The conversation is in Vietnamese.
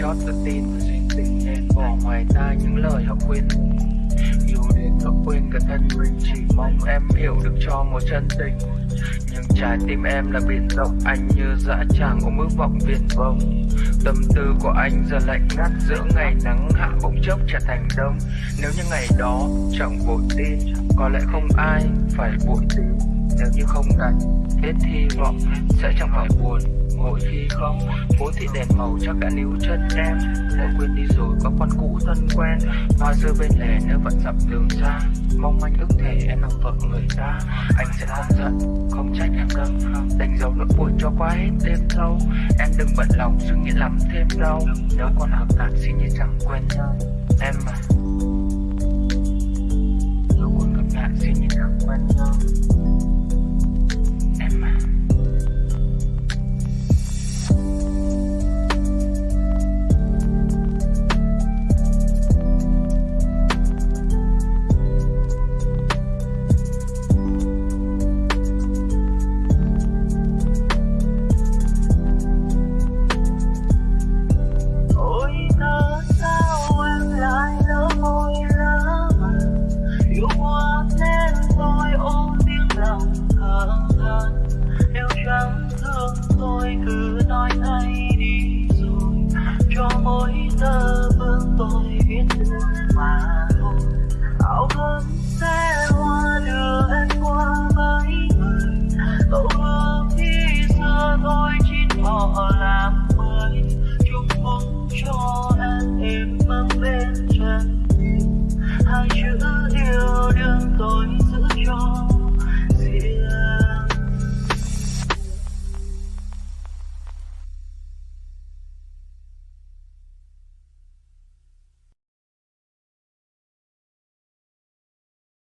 chót tự tin và duyên tình nên bỏ ngoài tai những lời họ khuyên. Yêu đến họ quên cả thân mình, chỉ mong em hiểu được cho một chân tình. Nhưng trái tim em là biển rộng anh như dã tràng ôm ước vọng viển vông. Tâm tư của anh giờ lạnh ngắt giữa ngày nắng hạ bỗng chốc trở thành đông. Nếu như ngày đó chẳng vội tin, có lẽ không ai phải vội tin nếu như không đánh hết hy vọng sẽ chẳng phải buồn. Mỗi khi không phố thị đèn màu chắc đã níu chân em. Đã quên đi rồi, có con cũ thân quen. Hoa rơi bên lề nếu vẫn dặm đường xa. Mong anh ước thể, em làm vợ người ta. Anh sẽ không giận, không trách em đâu. Đánh dấu nỗi buồn cho qua hết đêm thâu em đừng bận lòng, suy nghĩ làm thêm đau. Nếu còn hợp tác, xin như chẳng quen nhau.